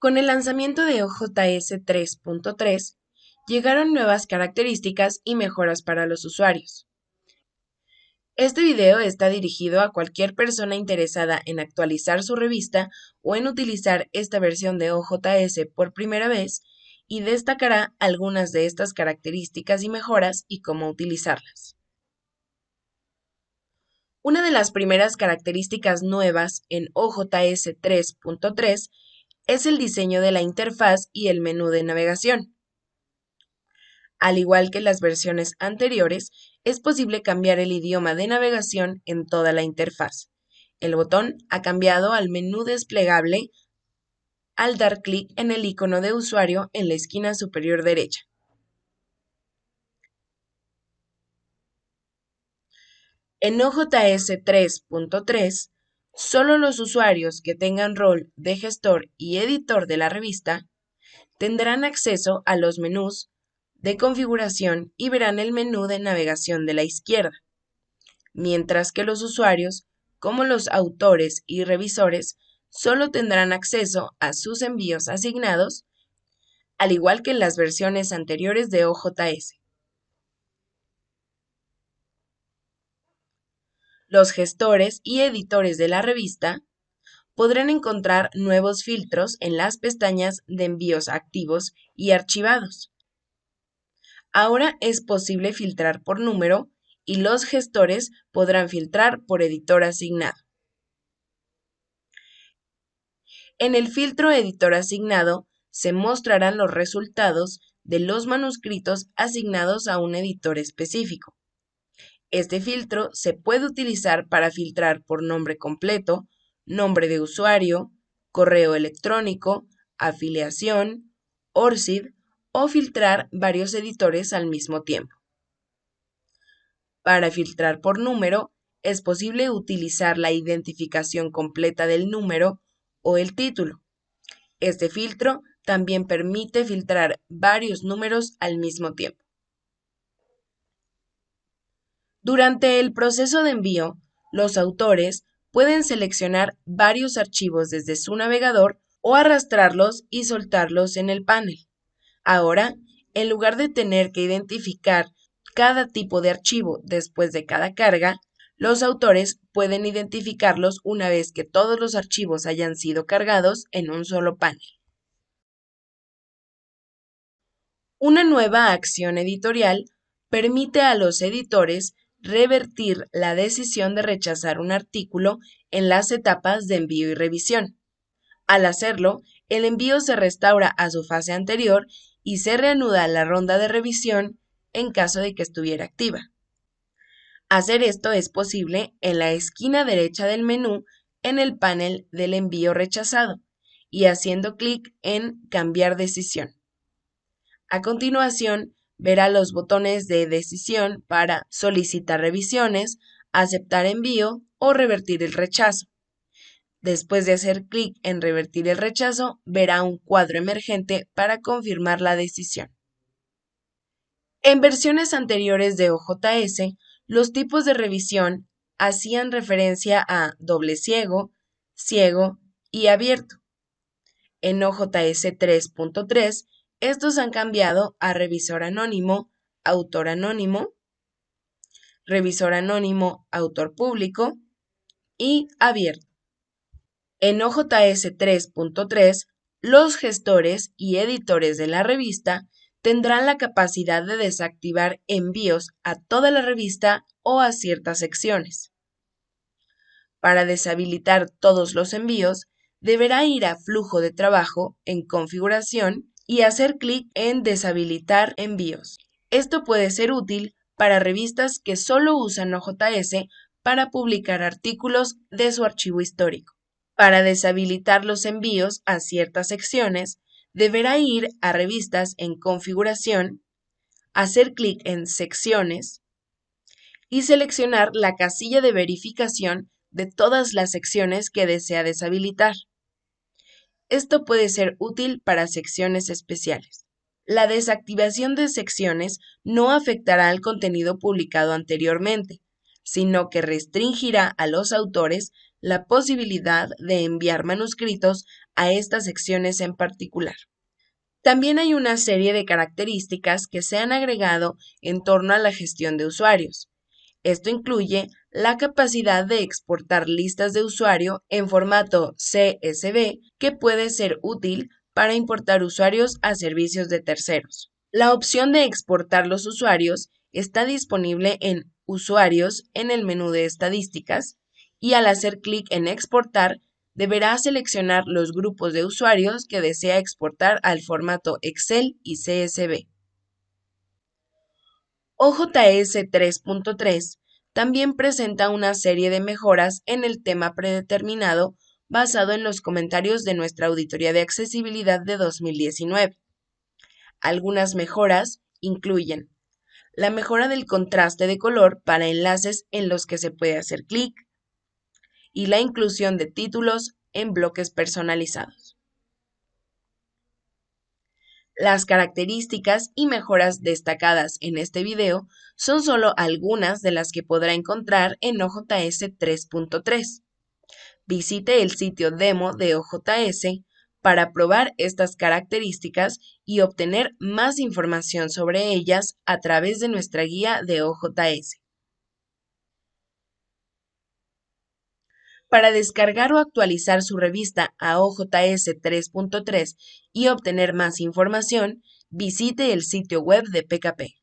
Con el lanzamiento de OJS 3.3, llegaron nuevas características y mejoras para los usuarios. Este video está dirigido a cualquier persona interesada en actualizar su revista o en utilizar esta versión de OJS por primera vez y destacará algunas de estas características y mejoras y cómo utilizarlas. Una de las primeras características nuevas en OJS 3.3 es el diseño de la interfaz y el menú de navegación. Al igual que las versiones anteriores, es posible cambiar el idioma de navegación en toda la interfaz. El botón ha cambiado al menú desplegable al dar clic en el icono de usuario en la esquina superior derecha. En OJS 3.3, Solo los usuarios que tengan rol de gestor y editor de la revista tendrán acceso a los menús de configuración y verán el menú de navegación de la izquierda, mientras que los usuarios, como los autores y revisores, solo tendrán acceso a sus envíos asignados, al igual que en las versiones anteriores de OJS. Los gestores y editores de la revista podrán encontrar nuevos filtros en las pestañas de envíos activos y archivados. Ahora es posible filtrar por número y los gestores podrán filtrar por editor asignado. En el filtro editor asignado se mostrarán los resultados de los manuscritos asignados a un editor específico. Este filtro se puede utilizar para filtrar por nombre completo, nombre de usuario, correo electrónico, afiliación, ORCID o filtrar varios editores al mismo tiempo. Para filtrar por número, es posible utilizar la identificación completa del número o el título. Este filtro también permite filtrar varios números al mismo tiempo. Durante el proceso de envío, los autores pueden seleccionar varios archivos desde su navegador o arrastrarlos y soltarlos en el panel. Ahora, en lugar de tener que identificar cada tipo de archivo después de cada carga, los autores pueden identificarlos una vez que todos los archivos hayan sido cargados en un solo panel. Una nueva acción editorial permite a los editores revertir la decisión de rechazar un artículo en las etapas de envío y revisión. Al hacerlo, el envío se restaura a su fase anterior y se reanuda la ronda de revisión en caso de que estuviera activa. Hacer esto es posible en la esquina derecha del menú en el panel del envío rechazado y haciendo clic en Cambiar decisión. A continuación, verá los botones de decisión para solicitar revisiones, aceptar envío o revertir el rechazo. Después de hacer clic en revertir el rechazo, verá un cuadro emergente para confirmar la decisión. En versiones anteriores de OJS, los tipos de revisión hacían referencia a doble ciego, ciego y abierto. En OJS 3.3 estos han cambiado a revisor anónimo, autor anónimo, revisor anónimo, autor público y abierto. En OJS 3.3, los gestores y editores de la revista tendrán la capacidad de desactivar envíos a toda la revista o a ciertas secciones. Para deshabilitar todos los envíos, deberá ir a Flujo de trabajo en Configuración y hacer clic en Deshabilitar envíos. Esto puede ser útil para revistas que solo usan OJS para publicar artículos de su archivo histórico. Para deshabilitar los envíos a ciertas secciones, deberá ir a Revistas en Configuración, hacer clic en Secciones y seleccionar la casilla de verificación de todas las secciones que desea deshabilitar. Esto puede ser útil para secciones especiales. La desactivación de secciones no afectará al contenido publicado anteriormente, sino que restringirá a los autores la posibilidad de enviar manuscritos a estas secciones en particular. También hay una serie de características que se han agregado en torno a la gestión de usuarios. Esto incluye la capacidad de exportar listas de usuario en formato CSV que puede ser útil para importar usuarios a servicios de terceros. La opción de exportar los usuarios está disponible en Usuarios en el menú de Estadísticas y al hacer clic en Exportar deberá seleccionar los grupos de usuarios que desea exportar al formato Excel y CSV. OJS 3.3 también presenta una serie de mejoras en el tema predeterminado basado en los comentarios de nuestra auditoría de accesibilidad de 2019. Algunas mejoras incluyen la mejora del contraste de color para enlaces en los que se puede hacer clic y la inclusión de títulos en bloques personalizados. Las características y mejoras destacadas en este video son solo algunas de las que podrá encontrar en OJS 3.3. Visite el sitio demo de OJS para probar estas características y obtener más información sobre ellas a través de nuestra guía de OJS. Para descargar o actualizar su revista a OJS 3.3 y obtener más información, visite el sitio web de PKP.